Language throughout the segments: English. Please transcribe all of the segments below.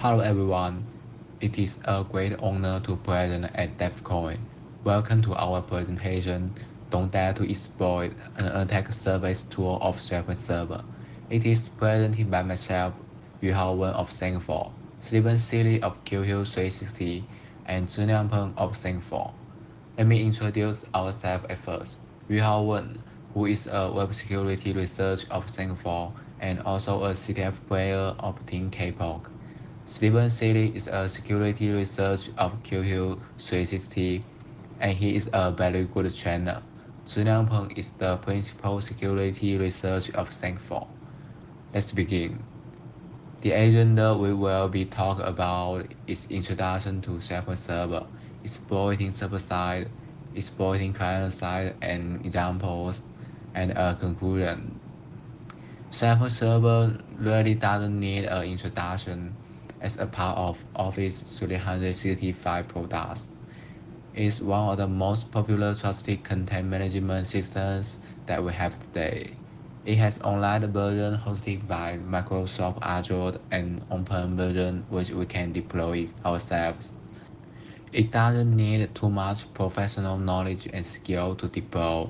Hello everyone, it is a great honor to present at DevCon. Welcome to our presentation, Don't Dare to Exploit an Attack Service Tool of SharePoint Server. It is presented by myself, Yuhao Wen of Thankful, Stephen Seeley of QQ 360, and Zhiliang Peng of Thankful. Let me introduce ourselves at first. Yuhao Wen, who is a web security researcher of Thankful and also a CTF player of Team K-pop. Stephen Seeley is a security researcher of QQ 360 and he is a very good trainer. Zhiliang Peng is the principal security researcher of Thankful. Let's begin. The agenda we will be talking about is introduction to SharePoint Server, exploiting server-side, exploiting client-side, and examples, and a conclusion. SharePoint Server really doesn't need an introduction as a part of Office 365 products. It's one of the most popular trusted content management systems that we have today. It has online version hosted by Microsoft Azure and open version which we can deploy ourselves. It doesn't need too much professional knowledge and skill to deploy,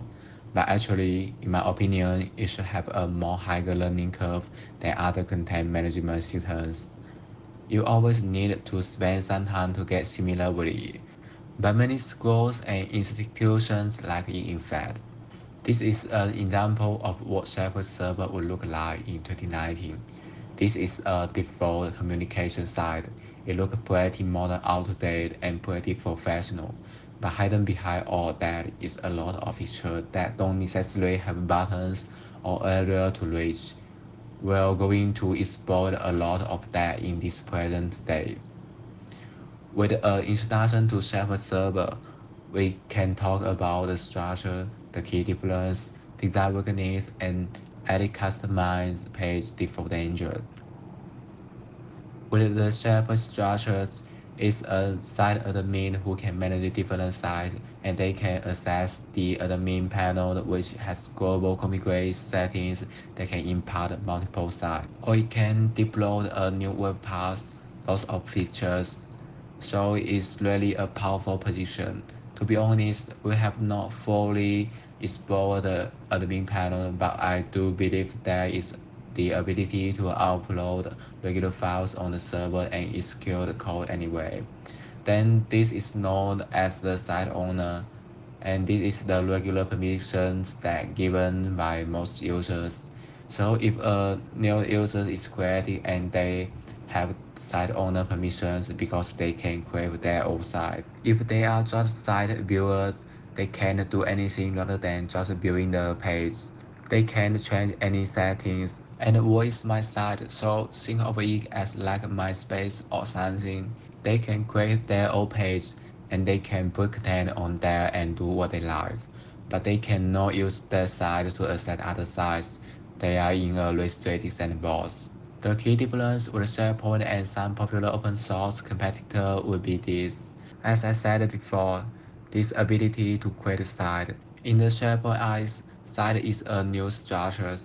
but actually, in my opinion, it should have a more higher learning curve than other content management systems. You always need to spend some time to get familiarity, but many schools and institutions lack it in fact. This is an example of what SharePoint Server would look like in 2019. This is a default communication site. It looks pretty modern out-to-date and pretty professional, but hidden behind all that is a lot of features that don't necessarily have buttons or area to reach. We're going to explore a lot of that in this present day. With an introduction to SharePoint Server, we can talk about the structure, the key difference, design weakness, and edit customized page default danger. With the SharePoint structures, it's a site admin who can manage different sites and they can access the uh, admin panel which has global configuration settings that can impart multiple sites. Or it can deploy a new web path, lots of features. So it's really a powerful position. To be honest, we have not fully explored the admin panel, but I do believe there is the ability to upload regular files on the server and execute the code anyway. Then this is known as the site owner, and this is the regular permissions that given by most users. So if a new user is created and they have site owner permissions because they can create their own site. If they are just site viewer, they can't do anything rather than just viewing the page. They can't change any settings. And voice my site? So think of it as like MySpace or something. They can create their own page and they can put content on there and do what they like. But they cannot use their site to access other sites. They are in a restricted sandbox. The key difference with SharePoint and some popular open source competitor would be this. As I said before, this ability to create a site. In the SharePoint eyes, site is a new structure.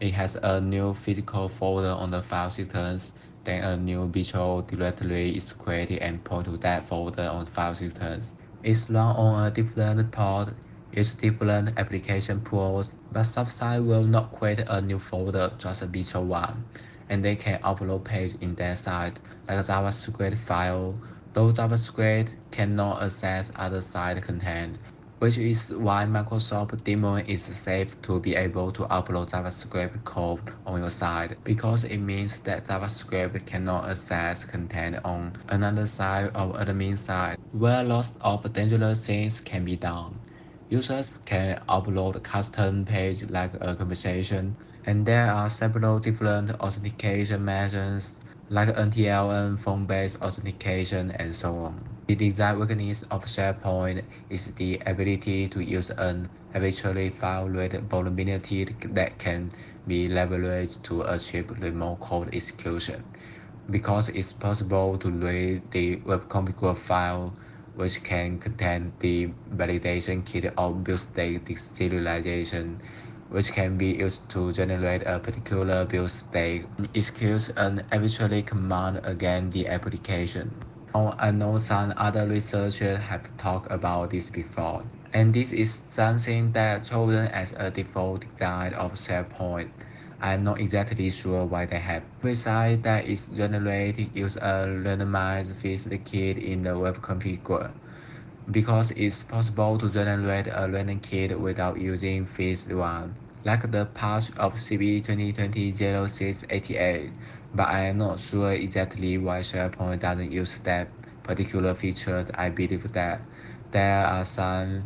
It has a new physical folder on the file systems, then a new virtual directory is created and point to that folder on file systems. It's run on a different port, use different application pools, but some site will not create a new folder, just a virtual one and they can upload page in that site like JavaScript file. Though JavaScript cannot access other site content, which is why Microsoft Daemon is safe to be able to upload JavaScript code on your site because it means that JavaScript cannot access content on another side of admin side where lots of dangerous things can be done. Users can upload custom page like a conversation and there are several different authentication methods like NTLM, phone-based authentication, and so on. The design weakness of SharePoint is the ability to use an file rate vulnerability that can be leveraged to achieve remote code execution. Because it's possible to read the web configure file which can contain the validation kit or build state deserialization which can be used to generate a particular build state, executes an arbitrary command against the application. I know some other researchers have talked about this before, and this is something that chosen as a default design of SharePoint. I'm not exactly sure why they have. Besides that is generated use a randomized fixed kit in the web configure because it's possible to generate a random kit without using fixed one, like the patch of CB 2020-0688, but I am not sure exactly why SharePoint doesn't use that particular feature. I believe that there are some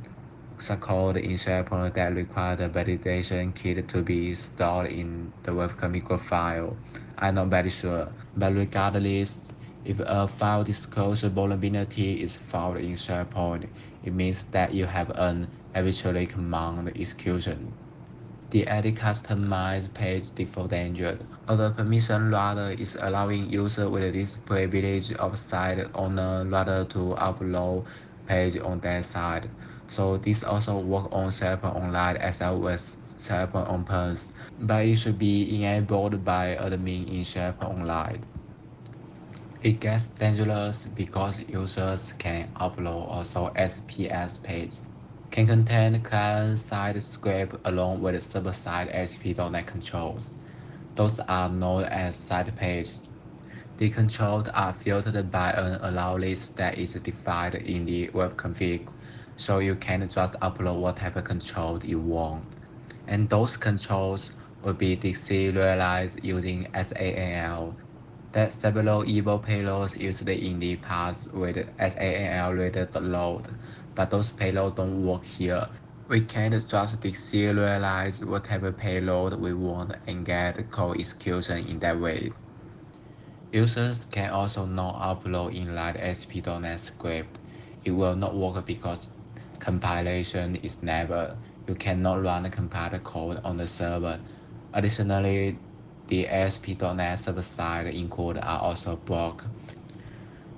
code in SharePoint that require the validation kit to be stored in the web configure file. I'm not very sure, but regardless, if a file disclosure vulnerability is found in SharePoint, it means that you have an arbitrary command execution. The edit customized page default danger. Other permission rather is allowing user with this privilege of site owner rather to upload page on their site. So this also work on SharePoint Online as well as SharePoint On but it should be enabled by admin in SharePoint Online. It gets dangerous because users can upload also SPS page, can contain client-side script along with server-side ASP.NET controls. Those are known as side pages. The controls are filtered by an allow list that is defined in the web config, so you can just upload whatever control you want. And those controls will be deserialized using SAML that several evil payloads used in the past with SAML related load, but those payloads don't work here. We can't just deserialize whatever payload we want and get code execution in that way. Users can also not upload inline ASP.NET script. It will not work because compilation is never. You cannot run the compiled code on the server. Additionally, the ASP.NET server-side encode are also blocked.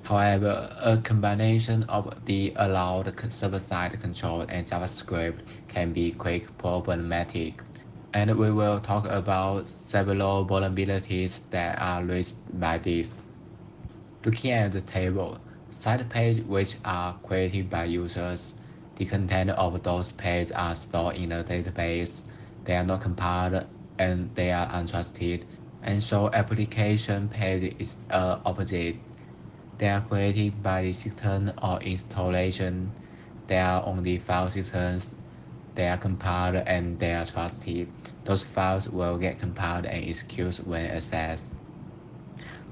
However, a combination of the allowed server-side control and JavaScript can be quite problematic, and we will talk about several vulnerabilities that are raised by this. Looking at the table, site pages which are created by users, the content of those pages are stored in a database, they are not compiled and they are untrusted. And so application page is uh, opposite. They are created by the system or installation. They are on the file systems. They are compiled and they are trusted. Those files will get compiled and executed when accessed.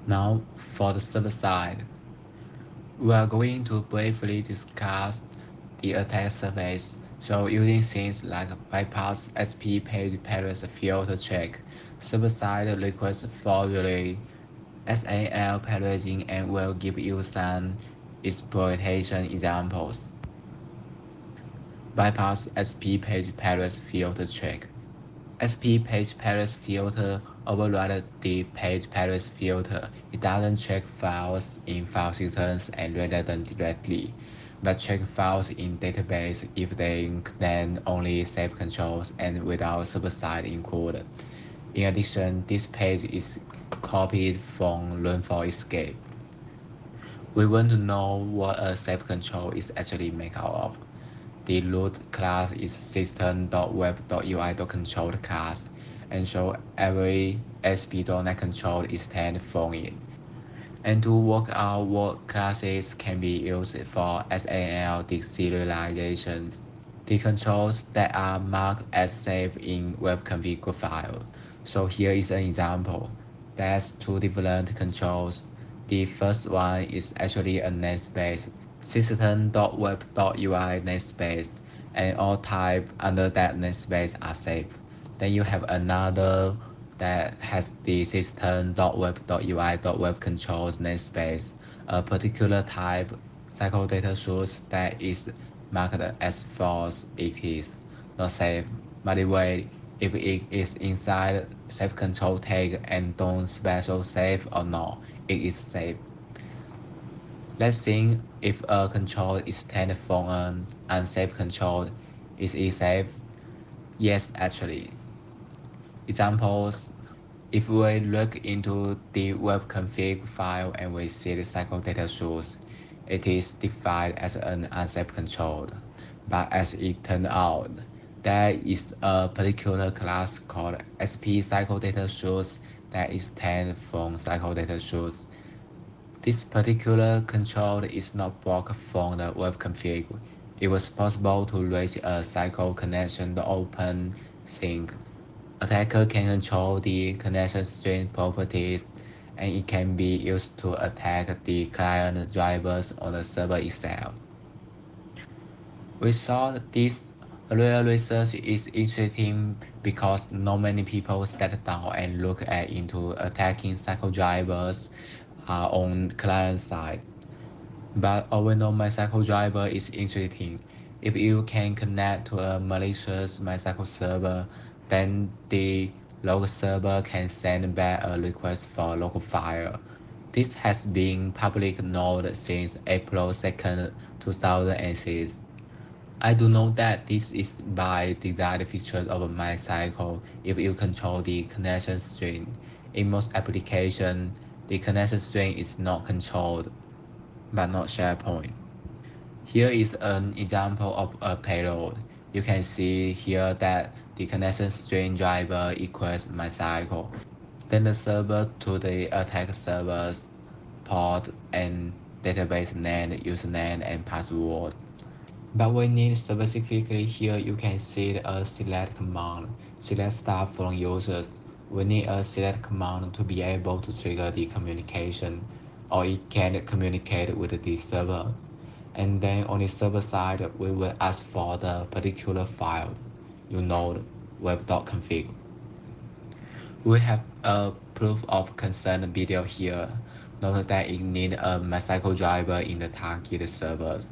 Now for the server side. We are going to briefly discuss the attack surface so using things like bypass SP page parallel filter check, server-side request forwarding, SAL parallelism and will give you some exploitation examples. Bypass SP page parallel filter check. SP page parallel filter override the page parallel filter. It doesn't check files in file systems and render them directly but check files in database if they contain only safe controls and without server-side. In addition, this page is copied from Learn for Escape. We want to know what a safe control is actually made out of. The root class is system.web.ui.controlled class, and so every ASP.NET control is from it and to work out what classes can be used for SAML deserializations. The controls that are marked as safe in web configure file. So here is an example. There's two different controls. The first one is actually a namespace, system.web.ui namespace, and all type under that namespace are safe. Then you have another that has the system.web.ui.web controls namespace, a particular type cycle data source that is marked as false, it is not safe. By the way, if it is inside safe control tag and don't special safe or not, it is safe. Let's think if a control is taken from an unsafe control, is it safe? Yes, actually. examples, if we look into the web config file and we see the cycle data source, it is defined as an unsafe control. But as it turned out, there is a particular class called SP cycle data source that is taken from cycle data source. This particular control is not blocked from the web config. It was possible to reach a cycle connection to open sync. Attacker can control the connection string properties and it can be used to attack the client drivers on the server itself. We saw this real research is interesting because not many people sat down and look at into attacking cycle drivers uh, on client side. But overall MyCycle driver is interesting. If you can connect to a malicious MyCycle server, then the local server can send back a request for local file. This has been public known since April 2nd, 2006. I do know that this is by design feature of my cycle. if you control the connection string. In most applications, the connection string is not controlled, but not SharePoint. Here is an example of a payload. You can see here that the connection string driver equals my cycle. Then the server to the attack server's port and database name, username, and password. But we need specifically here you can see a select command, select stuff from users. We need a select command to be able to trigger the communication or it can communicate with the server. And then on the server side, we will ask for the particular file, you know, web.config. We have a proof of concern video here. Note that it needs a MyCycle driver in the target servers.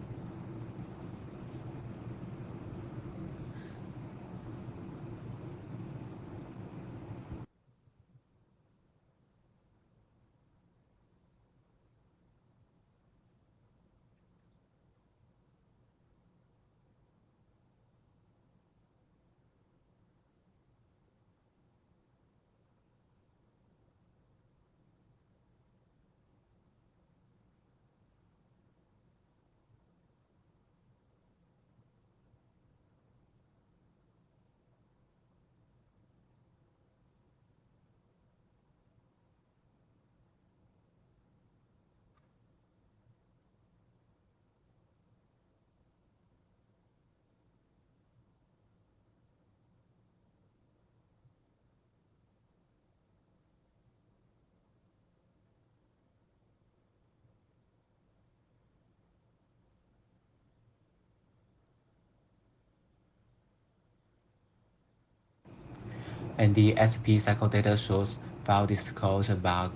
And the SP cycle data shows file disclosure bug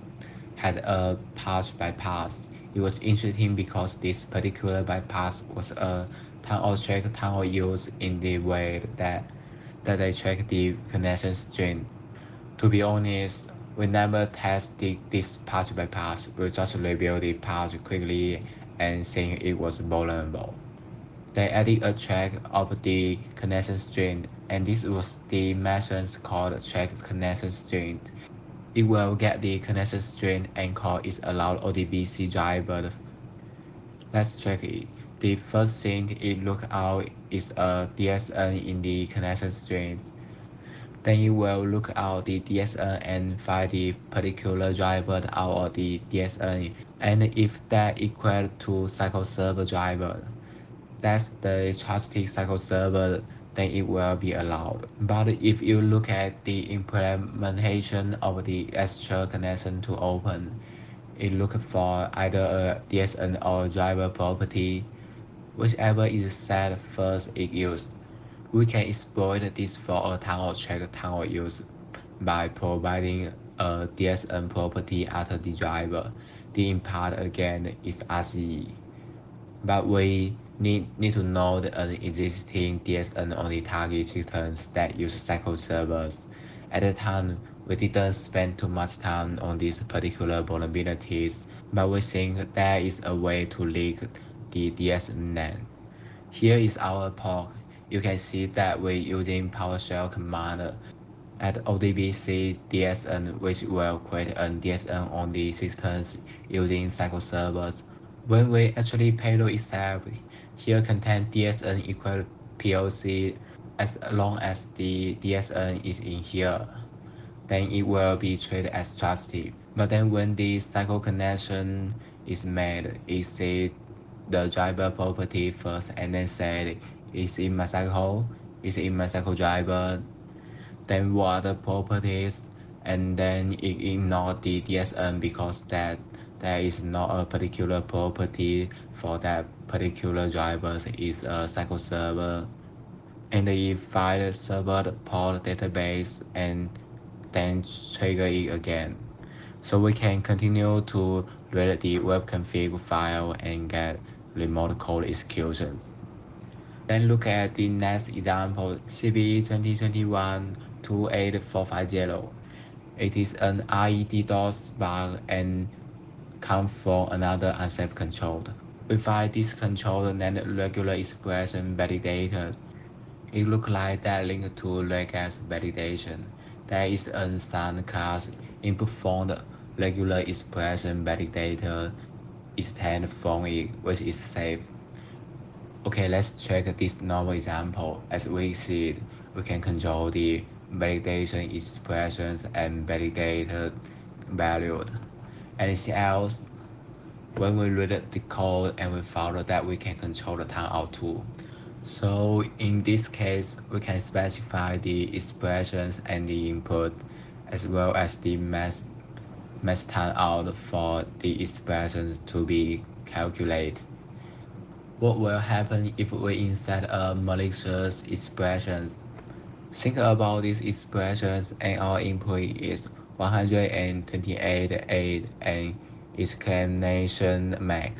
had a pass bypass. It was interesting because this particular bypass was a tunnel check tunnel used in the way that that they track the connection string. To be honest, we never tested this patch bypass. We just reviewed the patch quickly and saying it was vulnerable. They added a track of the connection string, and this was the method called track connection string. It will get the connection string and call its allowed ODBC driver. Let's check it. The first thing it look out is a DSN in the connection string. Then it will look out the DSN and find the particular driver out of the DSN. And if that equal to cycle server driver, that's the trusted cycle server, then it will be allowed. But if you look at the implementation of the extra connection to open, it look for either a DSN or driver property, whichever is set first is used. We can exploit this for a tunnel check tunnel use by providing a DSN property after the driver. The impart again is RCE. But we need, need to know the uh, existing DSN on the target systems that use cycle servers. At the time, we didn't spend too much time on these particular vulnerabilities, but we think there is a way to leak the DSN. Here is our POC. You can see that we're using PowerShell command at ODBC DSN, which will create a DSN on the systems using SQL servers. When we actually payload itself, here contain DSN equal POC as long as the DSN is in here, then it will be treated as trusted. But then when the cycle connection is made, it says the driver property first and then said is in my cycle, is in my cycle driver, then what the properties, and then it ignore the DSN because that there is not a particular property for that particular driver is a cycle server and it find server port database and then trigger it again. So we can continue to read the web config file and get remote code executions. Then look at the next example, CVE 2021-28450. It is an RED DOS bug and come from another unsafe control. Find this control then regular expression validated. It looks like that linked to regex validation. There is an assigned class input from the regular expression validator extend from it, which is safe. Okay, let's check this normal example. As we see, we can control the validation expressions and validated valued. Anything else? When we read the code and we follow that, we can control the timeout too. So in this case, we can specify the expressions and the input, as well as the mass, mass timeout for the expressions to be calculated. What will happen if we insert a malicious expressions? Think about these expressions and our input is 128.8 and exclamation mark.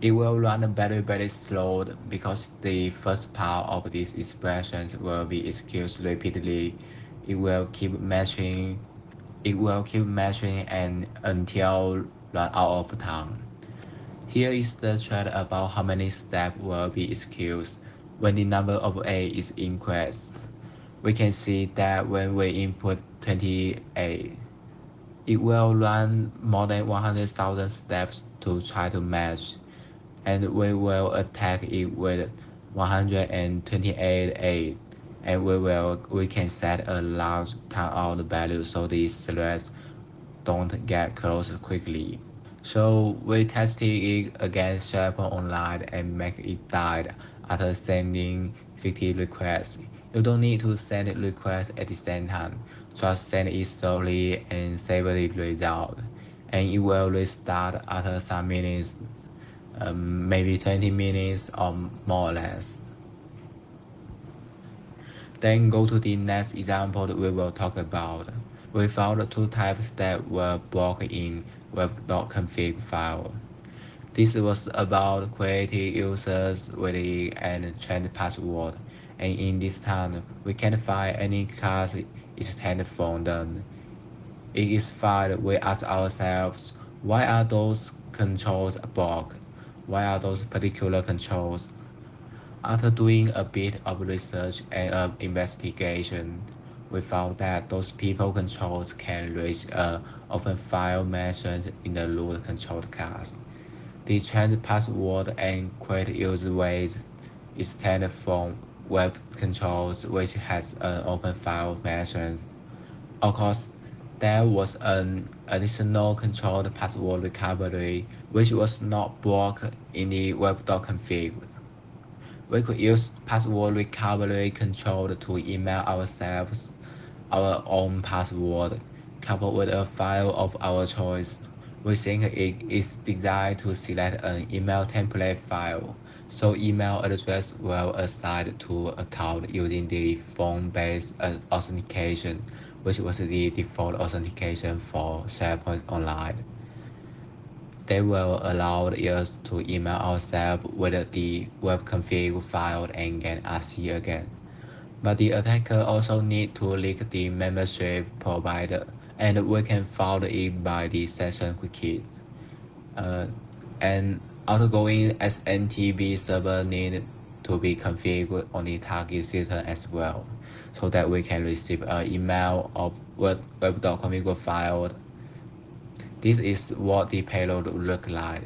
It will run very very slow because the first part of these expressions will be executed repeatedly. It will keep matching it will keep matching and until run out of time. Here is the chart about how many steps will be executed when the number of A is increased. We can see that when we input 28, it will run more than 100,000 steps to try to match, and we will attack it with 128A, and we will we can set a large timeout value so these threads don't get closed quickly. So we tested it against SharePoint Online and make it die after sending 50 requests. You don't need to send requests at the same time. Just send it slowly and save the result. And it will restart after some minutes, um, maybe 20 minutes or more or less. Then go to the next example we will talk about. We found two types that were blocked in web.config file. This was about creating users with and change password, and in this time, we can't find any class extended from them. It is fine, we ask ourselves, why are those controls blocked? Why are those particular controls? After doing a bit of research and uh, investigation, we found that those people controls can reach a open file mentioned in the root control class. The change password and create user ways extend from web controls which has an open file mentions. Of course, there was an additional controlled password recovery which was not blocked in the web.config. We could use password recovery control to email ourselves our own password coupled with a file of our choice. We think it is designed to select an email template file, so email address will assign to account using the phone-based authentication, which was the default authentication for SharePoint Online. They will allow us to email ourselves with the web config file and get RC again. But the attacker also need to leak the membership provider, and we can follow it by the session cookie. Uh, and outgoing SNTP server need to be configured on the target system as well, so that we can receive an email of web.config file. This is what the payload look like.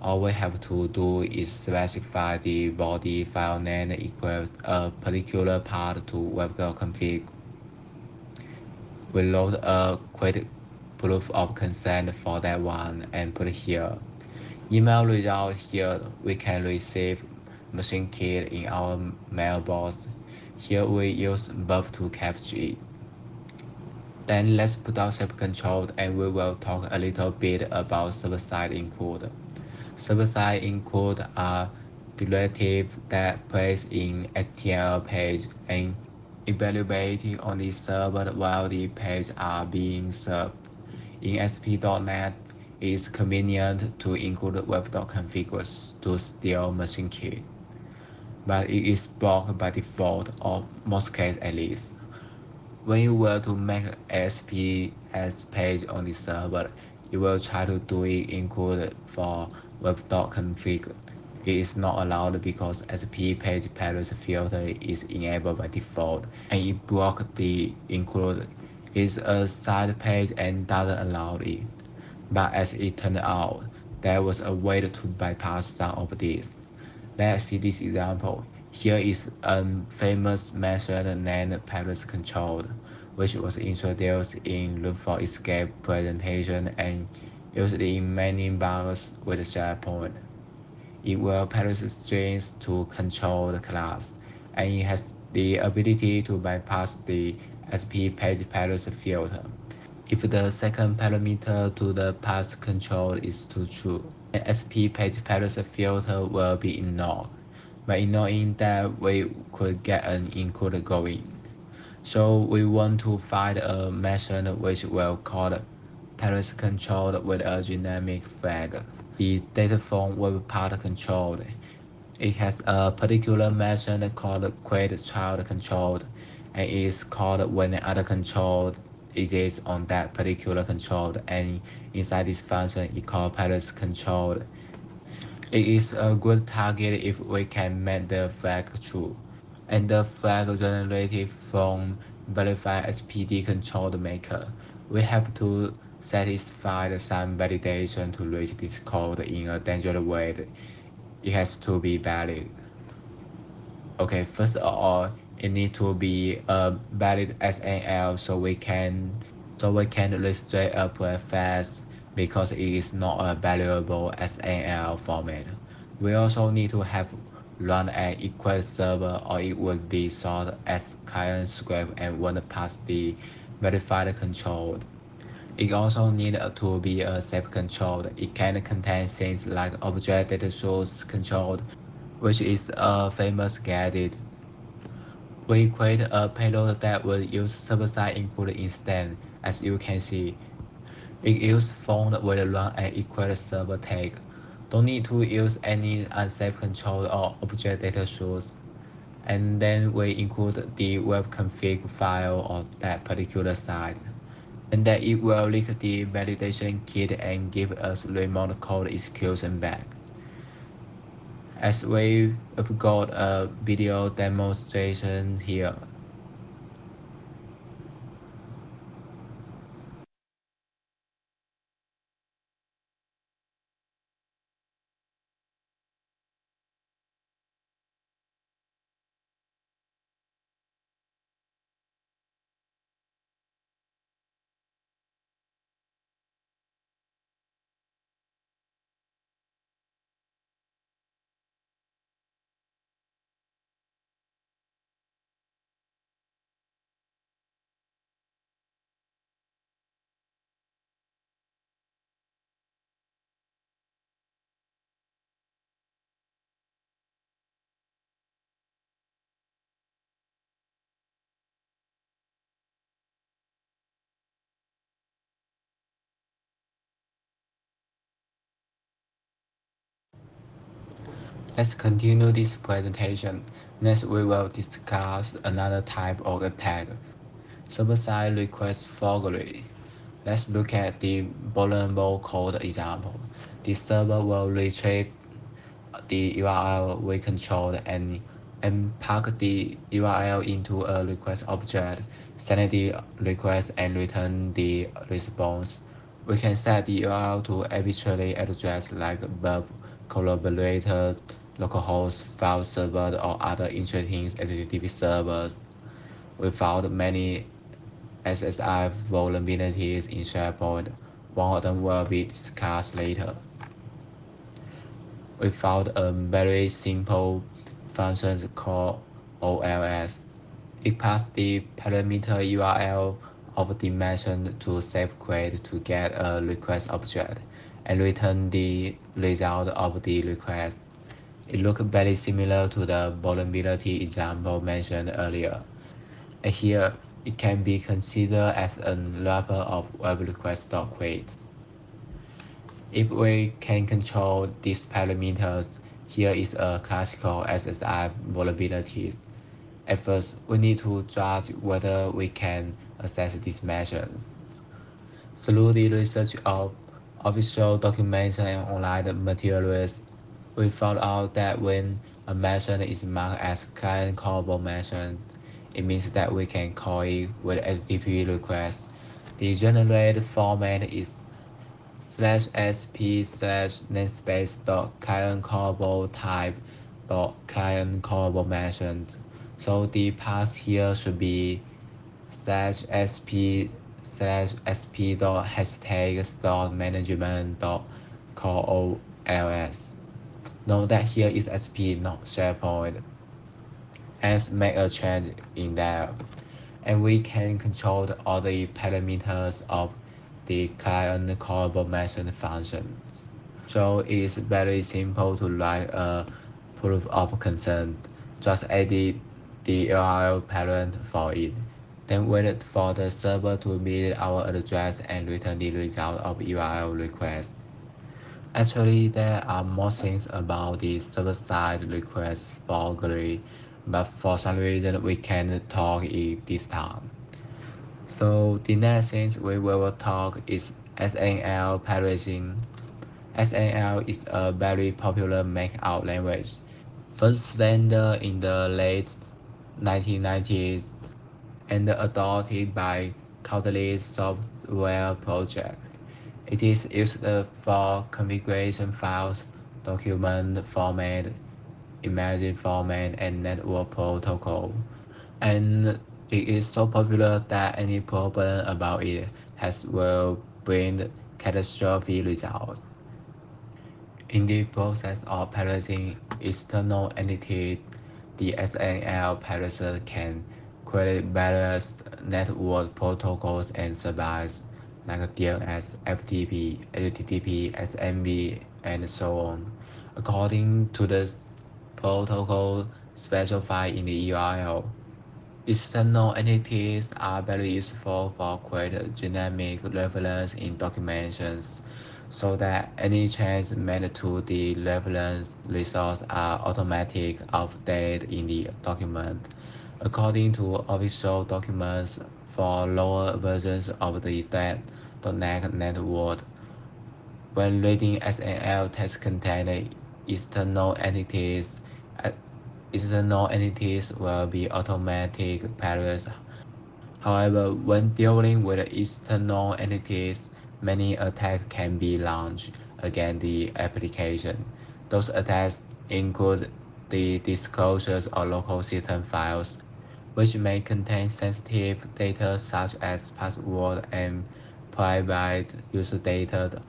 All we have to do is specify the body file name equals a particular part to web.config. We load a quick proof of consent for that one and put it here. Email result here, we can receive machine key in our mailbox. Here we use buff to capture it. Then let's put out server control and we will talk a little bit about server-side encode. Server-side encode are derivatives that place in HTML page and evaluating on the server while the page are being served. In ASP.NET, it is convenient to include web.config to steal machine key, but it is blocked by default, or most cases at least. When you were to make ASPS page on the server, you will try to do it include for web.config. It is not allowed because SP page params filter is enabled by default, and it blocks the include is a side page and doesn't allow it. But as it turned out, there was a way to bypass some of this. Let's see this example. Here is a famous method named Paris Control, which was introduced in Loop for Escape presentation and used in many bugs with SharePoint. It will parse strings to control the class, and it has the ability to bypass the SP page parse filter. If the second parameter to the path control is too true, an SP page parse filter will be ignored. By ignoring that, we could get an include going. So we want to find a method which will call parse control with a dynamic flag. The data from web part control. It has a particular method called create child control and is called when other control exists on that particular control and inside this function it called parse control it is a good target if we can make the flag true. And the flag generated from verify SPD control maker. We have to satisfy some validation to reach this code in a dangerous way. It has to be valid. Okay, first of all, it needs to be uh, a valid SAL so we can so we can restrict a prefix because it is not a valuable SAL format. We also need to have run an equal server or it would be stored as client script and won't pass the verified control. It also needs to be a safe control. It can contain things like object data source control, which is a famous gadget. We create a payload that will use server-side encode instead, as you can see. It is found will run an equal server tag. Don't need to use any unsafe control or object data source. And then we include the web config file of that particular site. And then it will leak the validation kit and give us remote code execution back. As we have got a video demonstration here. Let's continue this presentation. Next, we will discuss another type of attack, server-side request forgery. Let's look at the vulnerable code example. The server will retrieve the URL we control and and pack the URL into a request object, send the request and return the response. We can set the URL to arbitrary address like web collaborator, localhost, file server, or other interesting HTTP servers. We found many SSI vulnerabilities in SharePoint. One of them will be discussed later. We found a very simple function called OLS. It passes the parameter URL of method to SafeQuery to get a request object and return the result of the request. It looks very similar to the vulnerability example mentioned earlier. And here, it can be considered as a wrapper of web request.query. If we can control these parameters, here is a classical SSI vulnerability. At first, we need to judge whether we can assess these measures. Through the research of official documentation and online materials, we found out that when a method is marked as client callable method, it means that we can call it with HTTP request. The generated format is slash sp slash namespace dot client callable type dot client callable method. So the path here should be slash sp slash sp dot hashtag dot management dot call ols. Note that here is sp not SharePoint and make a change in there. And we can control all the parameters of the client callable method function. So it is very simple to write a proof of consent. Just edit the URL parent for it. Then wait for the server to meet our address and return the result of URL request. Actually, there are more things about the server-side request for GUI, but for some reason we can't talk it this time. So the next thing we will talk is SNL parsing. SNL is a very popular Markup language. First landed in the late 1990s and adopted by countless software projects. It is used for configuration files, document format, image format, and network protocol. And it is so popular that any problem about it has will bring catastrophic results. In the process of parsing external entities, the SNL parser can create various network protocols and services like DNS, FTP, HTTP, SMB, and so on, according to the protocol specified in the URL. External entities are very useful for creating dynamic reference in documentations, so that any change made to the reference resource are automatic updated in the document. According to official documents for lower versions of the .NET network, when reading SNL text containing external entities, uh, external entities will be automatic parsed. However, when dealing with external entities, many attacks can be launched against the application. Those attacks include the disclosures of local system files, which may contain sensitive data such as password and private user data,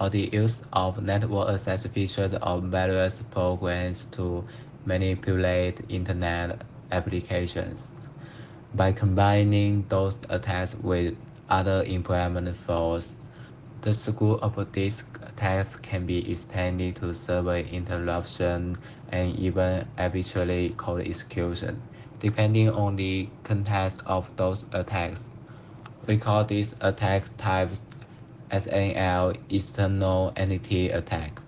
or the use of network access features of various programs to manipulate Internet applications. By combining those attacks with other employment faults, the scope of these attacks can be extended to server interruption and even arbitrary code execution, depending on the context of those attacks. We call these attack types SNL external entity attack.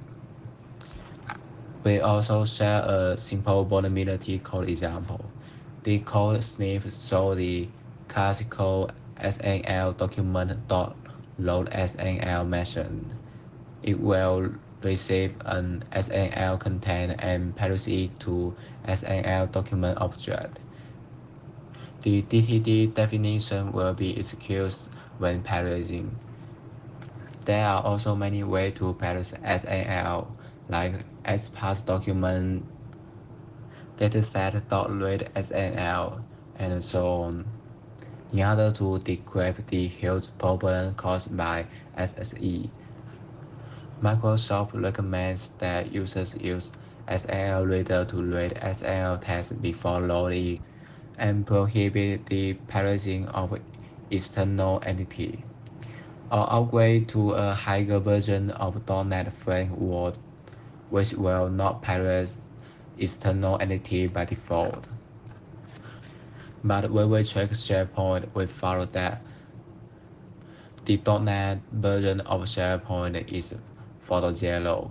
We also share a simple vulnerability code example. The code sniff shows the classical SNL document dot load SNL method. It will receive an SNL content and parse it to SNL document object. The DTD definition will be executed when parsing. There are also many ways to parse SNL, like XParse document, dataset.read and so on. In order to decrypt the huge problem caused by SSE, Microsoft recommends that users use SNL Reader to read SNL text before loading and prohibit the parsing of external entity, or upgrade to a higher version of .NET Framework, which will not parse external entity by default. But when we check SharePoint, we found that. The .NET version of SharePoint is zero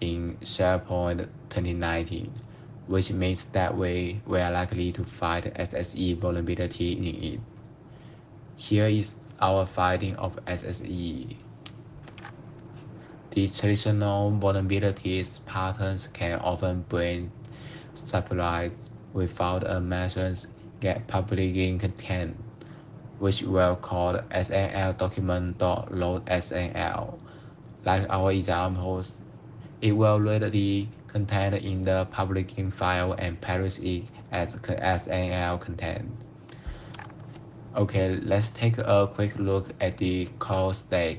in SharePoint 2019, which means that we were likely to find SSE vulnerability in it. Here is our finding of SSE. The traditional vulnerabilities patterns can often bring surprise without a message get publishing content, which will call SNL document.load SNL. Like our examples, it will read the content in the publishing file and parse it as SNL content. Okay, let's take a quick look at the call stack,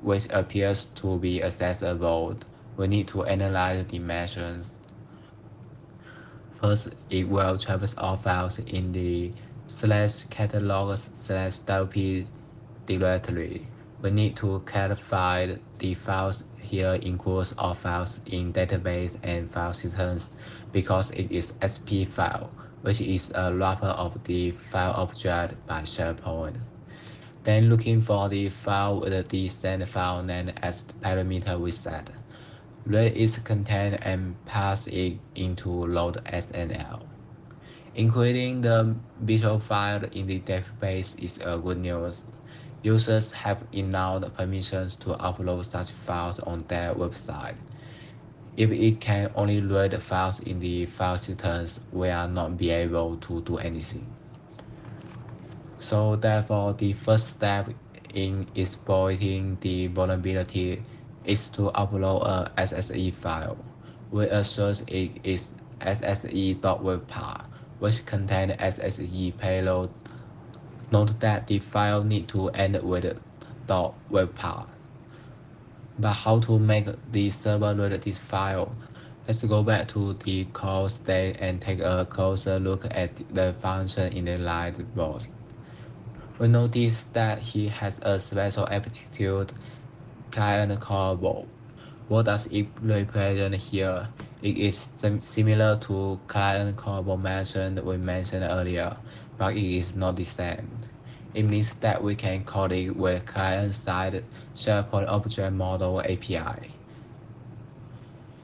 which appears to be accessible. We need to analyze the measures. First, it will traverse all files in the slash catalog slash wp directory. We need to clarify the files here includes all files in database and file systems because it is SP file, which is a wrapper of the file object by SharePoint. Then looking for the file with the send file name as the parameter we set read its content and pass it into load SNL. Including the visual file in the database is a good news. Users have enough permissions to upload such files on their website. If it can only read the files in the file systems, we are not be able to do anything. So therefore, the first step in exploiting the vulnerability is to upload a SSE file. We assume it is sse.webpath, which contains SSE payload. Note that the file need to end with .webpath. But how to make the server read this file? Let's go back to the call state and take a closer look at the function in the light box. We notice that he has a special aptitude client callable. What does it represent here? It is sim similar to client callable mentioned we mentioned earlier, but it is not the same. It means that we can call it with client-side SharePoint Object Model API.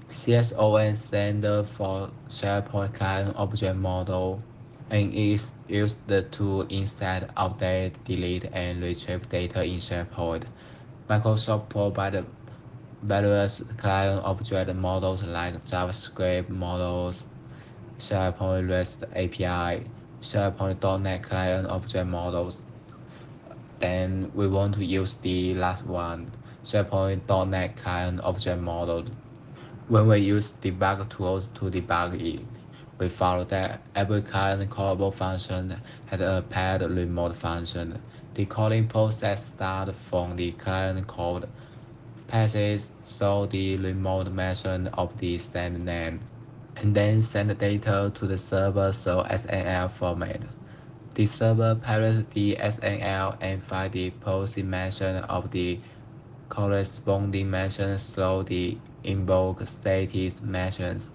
CSON stands for SharePoint Client Object Model and is used to insert, update, delete, and retrieve data in SharePoint. Microsoft provided various client object models like JavaScript models, SharePoint REST API, SharePoint.NET client object models. Then we want to use the last one, SharePoint.NET client object model. When we use debug tools to debug it, we found that every client callable function has a paired remote function the calling process starts from the client code, passes through the remote method of the send name, and then send data to the server through SNL format. The server parses the SNL and finds the POSIX method of the corresponding method through the invoke status methods,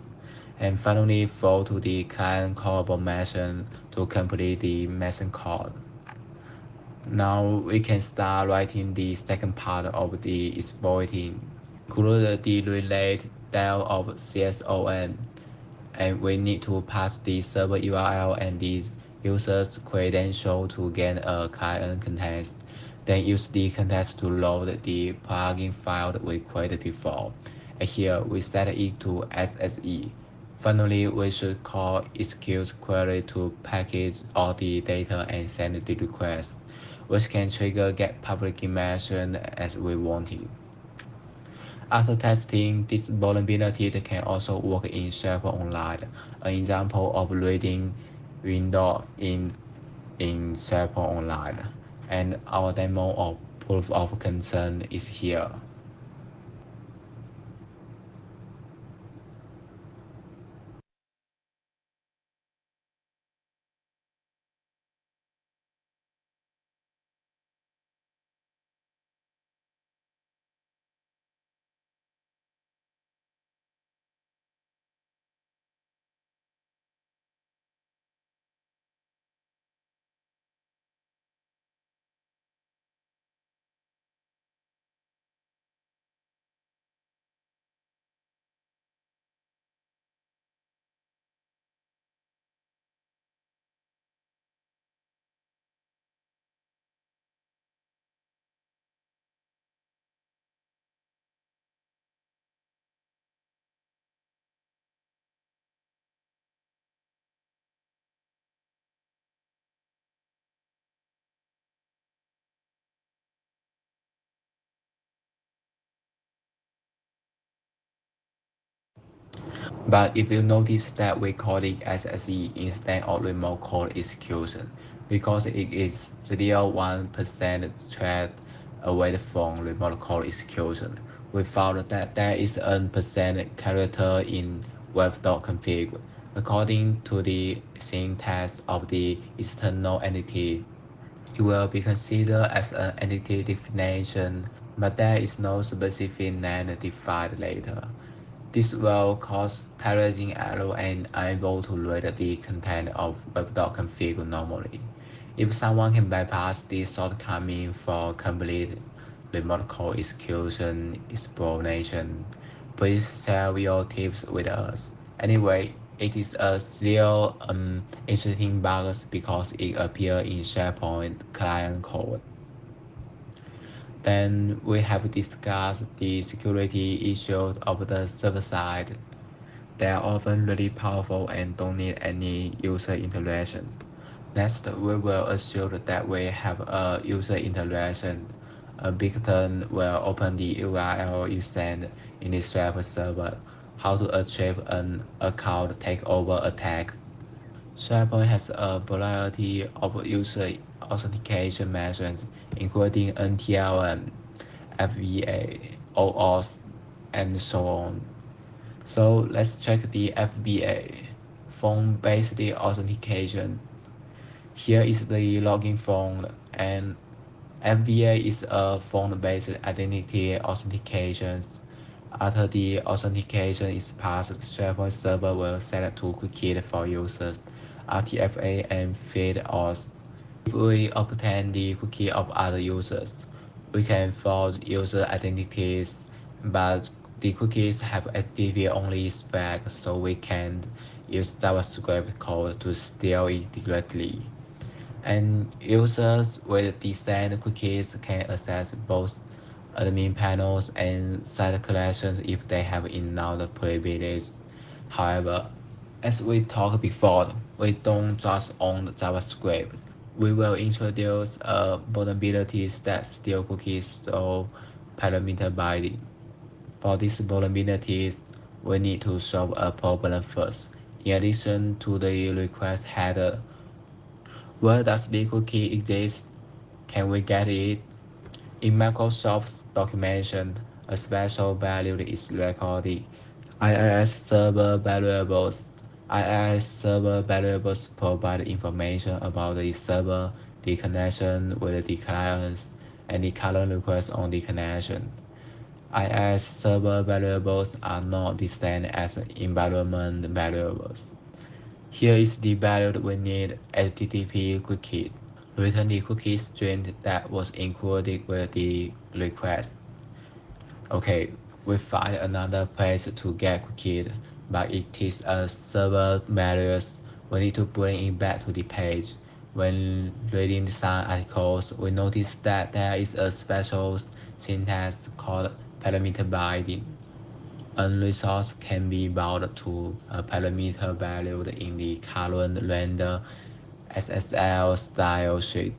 and finally fall to the client callable method to complete the method call. Now we can start writing the second part of the exploiting. Include the relate del of CSON, and we need to pass the server URL and the user's credential to gain a client context. Then use the context to load the plugin file we created before. And here we set it to SSE. Finally, we should call execute query to package all the data and send the request, which can trigger get public mention as we wanted. After testing, this vulnerability can also work in SharePoint Online, an example of reading window in, in SharePoint Online. And our demo of proof of concern is here. But if you notice that we call it SSE instead of remote code execution, because it is still 1% threat away from remote code execution, we found that there is a percent character in web.config. According to the syntax of the external entity, it will be considered as an entity definition, but there is no specific name defined later. This will cause parallelism error and unable to read the content of web.config normally. If someone can bypass this shortcoming for complete remote code execution explanation, please share your tips with us. Anyway, it is a still um, interesting bug because it appears in SharePoint client code. Then we have discussed the security issues of the server side. They are often really powerful and don't need any user interaction. Next, we will assume that we have a user interaction. A beacon will open the URL you send in the server. How to achieve an account takeover attack. SharePoint has a variety of user authentication methods, including NTLM, um, FBA, OAuth, and so on. So let's check the FBA, phone-based authentication. Here is the login form, and FBA is a phone-based identity authentication. After the authentication is passed, SharePoint server will set two cookies for users, RTFA and feed auth. If we obtain the cookie of other users, we can forge user identities, but the cookies have HTTP-only spec, so we can use JavaScript code to steal it directly. And users with these cookies can access both admin panels and site collections if they have enough privileges. However, as we talked before, we don't just own JavaScript we will introduce a vulnerabilities that steal cookies or parameter binding. For these vulnerabilities, we need to solve a problem first. In addition to the request header, where does the cookie exist? Can we get it? In Microsoft's documentation, a special value is recorded. IIS server variables IIS server variables provide information about the server, the connection with the clients, and the current request on the connection. IIS server variables are not distinct as environment variables. Here is the value we need HTTP cookie. Return the cookie string that was included with the request. Okay, we find another place to get cookie but it is a server values. We need to bring it back to the page. when reading some articles, we notice that there is a special syntax called parameter binding. A resource can be bound to a parameter valued in the current render SSL style sheet.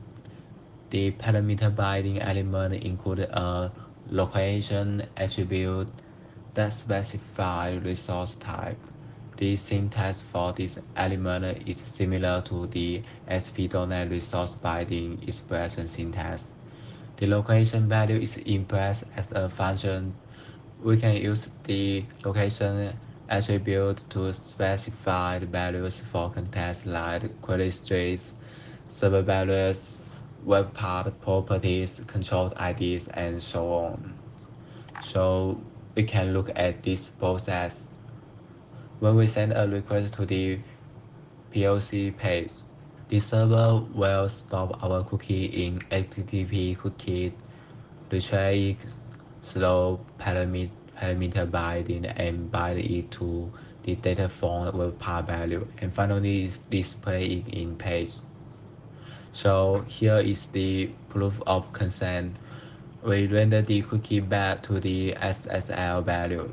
The parameter binding element includes a location attribute that specify resource type. The syntax for this element is similar to the ASP.NET resource binding expression syntax. The location value is expressed as a function. We can use the location attribute to specify the values for context like query streets, server values, web part properties, control IDs, and so on. So we can look at this both as When we send a request to the POC page, the server will stop our cookie in HTTP cookie, retrieve slow parameter, parameter binding and bind it to the data form with part value and finally display it in page. So here is the proof of consent. We render the cookie back to the SSL value.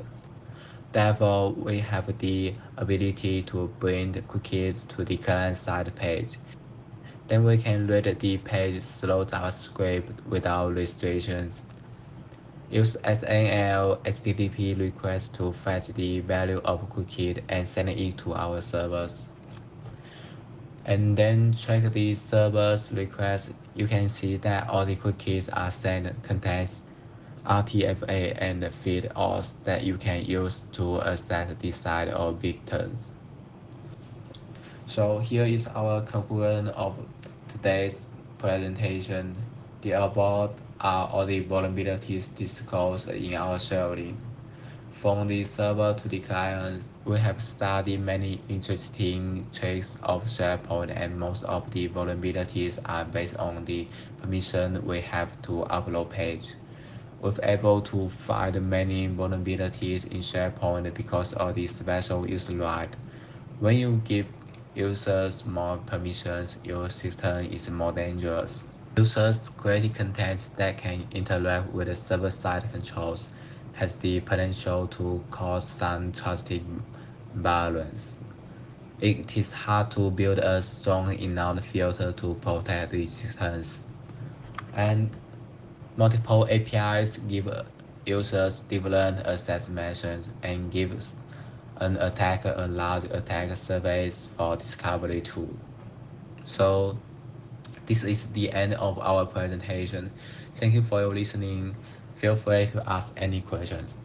Therefore, we have the ability to bring the cookies to the client-side page. Then we can read the page through JavaScript without restrictions. Use SNL HTTP request to fetch the value of cookie and send it to our servers and then check the server's request, you can see that all the cookies are sent contains RTFA and the feed auth that you can use to access the site or victims. So here is our conclusion of today's presentation. The above are all the vulnerabilities disclosed in our sharing. From the server to the client, we have studied many interesting tricks of SharePoint and most of the vulnerabilities are based on the permission we have to upload page. We've able to find many vulnerabilities in SharePoint because of the special user right. When you give users more permissions, your system is more dangerous. Users create content that can interact with server-side controls has the potential to cause some trusted violence. It is hard to build a strong enough filter to protect the systems. And multiple APIs give users different access methods and gives an attacker a large attack surface for discovery too. So this is the end of our presentation. Thank you for your listening. Feel free to ask any questions.